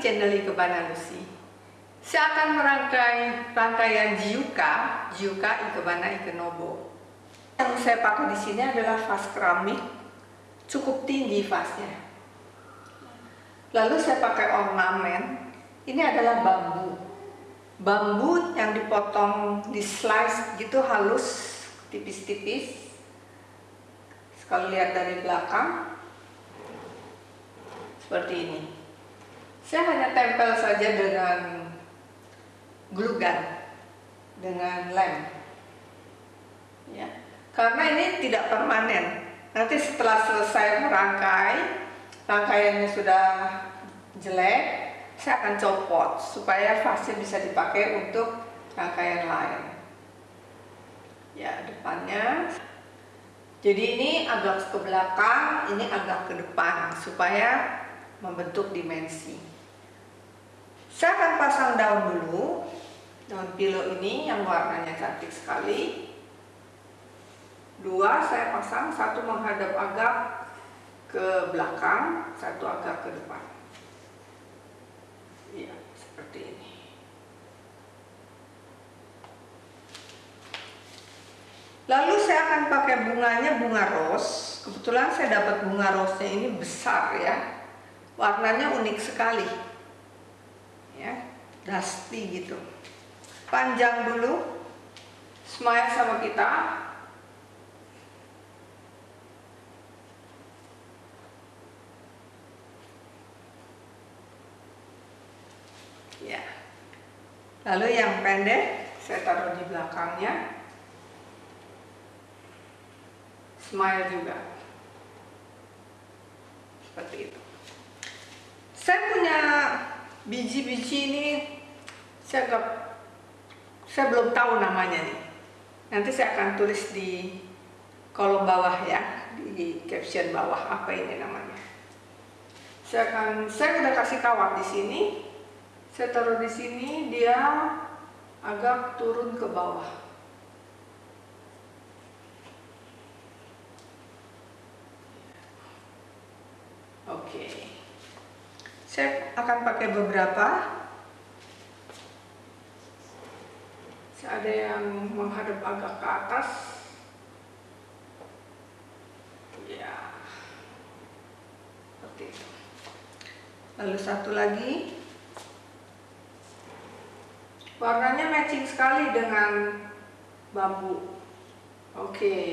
channel Ikebana Lucy. Saya akan merangkai rangkaian Jiuka, Jiuka Ikebana Ikenobo. Yang saya pakai di sini adalah vas keramik, cukup tinggi vasnya. Lalu saya pakai ornamen, ini adalah bambu. Bambu yang dipotong di slice gitu halus, tipis-tipis. Kalau lihat dari belakang, seperti ini. Saya hanya tempel saja dengan glue gun, dengan lem. Ya. Karena ini tidak permanen. Nanti setelah selesai merangkai, rangkaiannya sudah jelek, saya akan copot supaya vasnya bisa dipakai untuk rangkaian lain. Ya, depannya. Jadi ini agak ke belakang, ini agak ke depan supaya membentuk dimensi. Saya akan pasang daun dulu, daun pilo ini yang warnanya cantik sekali. Dua saya pasang, satu menghadap agak ke belakang, satu agak ke depan. Iya, seperti ini. Lalu saya akan pakai bunganya bunga rose. Kebetulan saya dapat bunga rose-nya ini besar ya warnanya unik sekali ya. Dusty gitu. Panjang dulu. Smile sama kita. Ya. Lalu yang pendek. Saya taruh di belakangnya. Smile juga. Seperti itu. Saya punya biji-biji ini saya gak, saya belum tahu namanya nih. Nanti saya akan tulis di kolom bawah ya di caption bawah apa ini namanya. Saya akan saya udah kasih kawat di sini. Saya taruh di sini dia agak turun ke bawah oke okay. Saya akan pakai beberapa. Ada yang menghadap agak ke atas. Ya. Seperti itu. Lalu satu lagi. Warnanya matching sekali dengan bambu. Oke. Okay.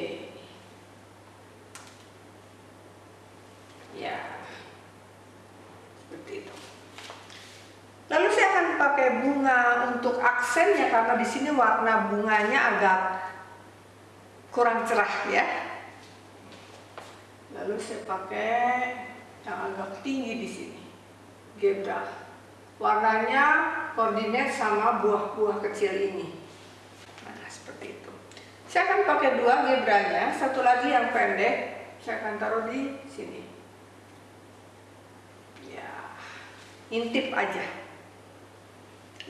Ya seperti itu. Lalu saya akan pakai bunga untuk aksennya karena di sini warna bunganya agak kurang cerah ya. Lalu saya pakai yang agak tinggi di sini, gebra. Warnanya koordinat sama buah-buah kecil ini. Nah, seperti itu. Saya akan pakai dua gebranya, satu lagi yang pendek, saya akan taruh di sini. Intip aja.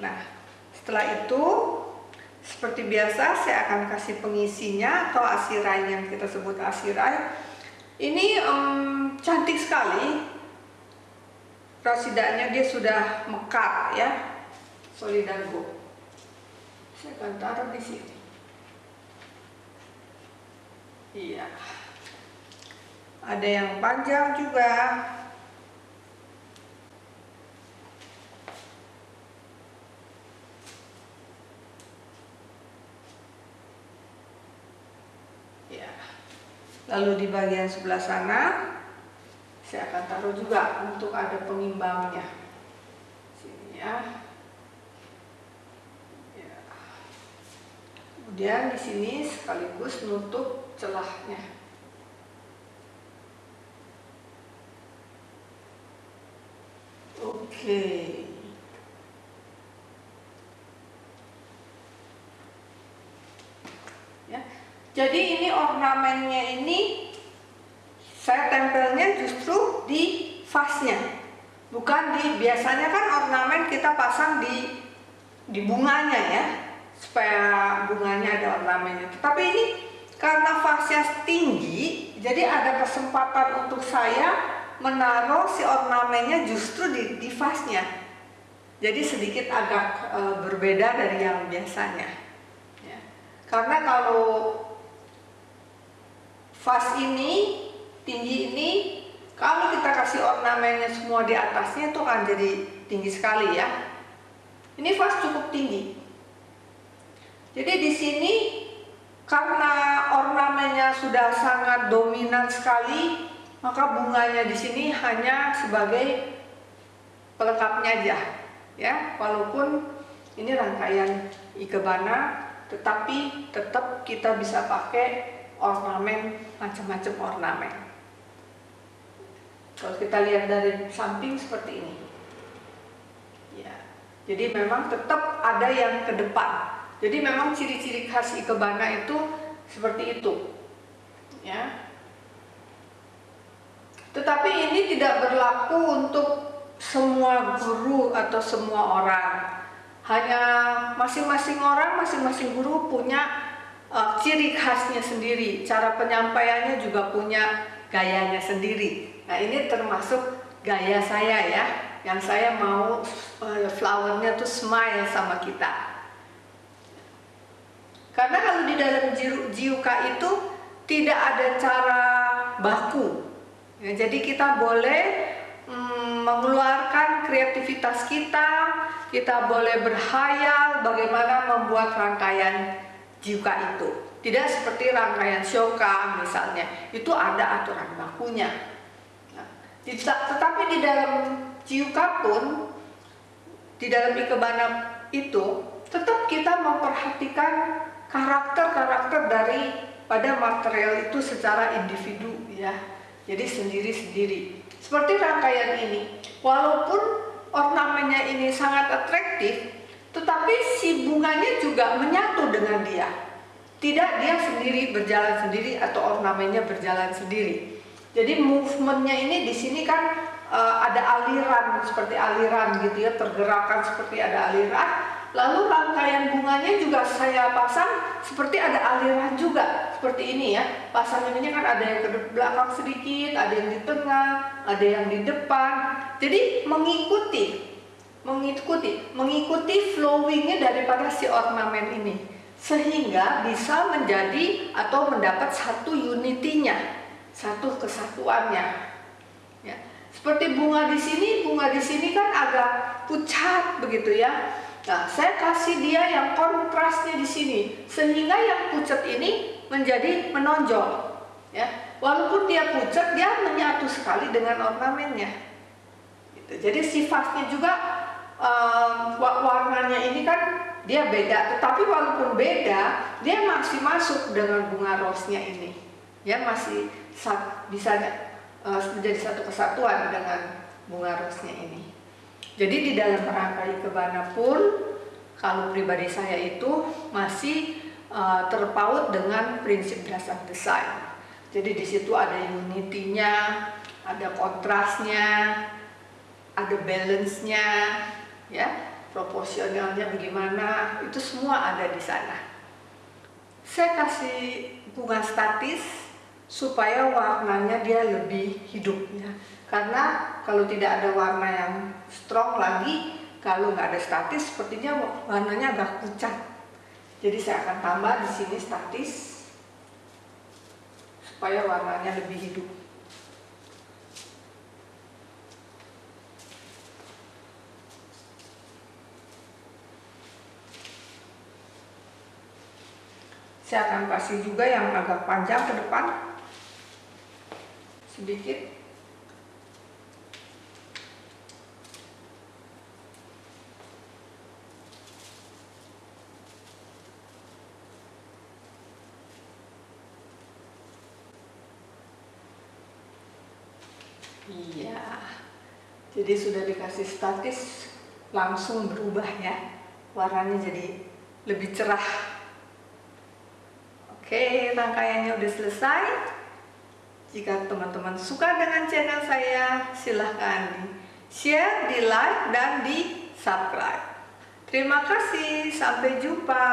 Nah setelah itu seperti biasa saya akan kasih pengisinya atau asirai yang kita sebut asirai. Ini um, cantik sekali. Rasidanya dia sudah mekar ya. Solidago saya akan taruh di sini. Iya. Ada yang panjang juga lalu di bagian sebelah sana saya akan taruh juga untuk ada pengimbangnya. Sini ya, ya. kemudian di sini sekaligus nutup celahnya. Oke. ya jadi ini ornamennya ini saya tempelnya justru di vasnya. Bukan di biasanya kan ornamen kita pasang di di bunganya ya supaya bunganya ada ornamennya. Tapi ini karena vasnya tinggi, jadi ada kesempatan untuk saya menaruh si ornamennya justru di, di vasnya. jadi sedikit agak e, berbeda dari yang biasanya. Ya. Karena kalau vas ini tinggi ini, kalau kita kasih ornamennya semua di atasnya itu akan jadi tinggi sekali ya. Ini vas cukup tinggi. Jadi di sini karena ornamennya sudah sangat dominan sekali, maka bunganya di sini hanya sebagai pelengkapnya aja ya walaupun ini rangkaian ikebana tetapi tetap kita bisa pakai ornamen macam-macam ornamen. Kalau kita lihat dari samping seperti ini. Ya. Jadi memang tetap ada yang ke depan. Jadi memang ciri-ciri khas ikebana itu seperti itu. Ya. Tetapi ini tidak berlaku untuk semua guru atau semua orang. Hanya masing-masing orang, masing-masing guru punya uh, ciri khasnya sendiri. Cara penyampaiannya juga punya gayanya sendiri. Nah ini termasuk gaya saya ya, yang saya mau uh, flowernya tuh smile sama kita. Karena kalau di dalam jiuka itu tidak ada cara baku. Ya, jadi kita boleh Hmm, mengeluarkan kreativitas kita, kita boleh berhayal bagaimana membuat rangkaian jiuka itu. Tidak seperti rangkaian shoka misalnya, itu ada aturan bakunya. Nah, tetapi di dalam jiuka pun, di dalam ikebana itu, tetap kita memperhatikan karakter-karakter dari pada material itu secara individu ya. Jadi sendiri-sendiri. Seperti rangkaian ini, walaupun ornamennya ini sangat atraktif, tetapi si bunganya juga menyatu dengan dia. Tidak dia sendiri berjalan sendiri atau ornamennya berjalan sendiri. Jadi movementnya ini di sini kan uh, ada aliran seperti aliran gitu ya, pergerakan seperti ada aliran Lalu rangkaian bunganya juga saya pasang seperti ada aliran juga seperti ini ya. Pasang ini kan ada yang ke belakang sedikit, ada yang di tengah, ada yang di depan. Jadi mengikuti, mengikuti, mengikuti flowingnya daripada si ornamen ini sehingga bisa menjadi atau mendapat satu unitinya, satu kesatuannya. Ya. Seperti bunga di sini, bunga di sini kan agak pucat begitu ya Nah, saya kasih dia yang kontrasnya di sini, sehingga yang pucat ini menjadi menonjol. Ya, walaupun dia pucat, dia menyatu sekali dengan ornamennya. Gitu. Jadi sifatnya juga um, warnanya ini kan dia beda, tetapi walaupun beda, dia masih masuk dengan bunga rose-nya ini. Ya masih bisa uh, menjadi satu kesatuan dengan bunga rose-nya ini. Jadi di dalam rangkai kebana pun kalau pribadi saya itu masih uh, terpaut dengan prinsip dasar desain. Jadi di situ ada unity-nya, ada kontrasnya, ada balance-nya, ya, proporsionalnya bagaimana, itu semua ada di sana. Saya kasih bunga statis supaya warnanya dia lebih hidup ya. Karena kalau tidak ada warna yang strong lagi, kalau nggak ada statis, sepertinya warnanya agak pucat. Jadi saya akan tambah di sini statis supaya warnanya lebih hidup. Saya akan kasih juga yang agak panjang ke depan sedikit Iya. Jadi sudah dikasih statis langsung berubah ya. Warnanya jadi lebih cerah. Oke, rangkaiannya udah selesai. Jika teman-teman suka dengan channel saya, silahkan di share, di like, dan di subscribe. Terima kasih, sampai jumpa.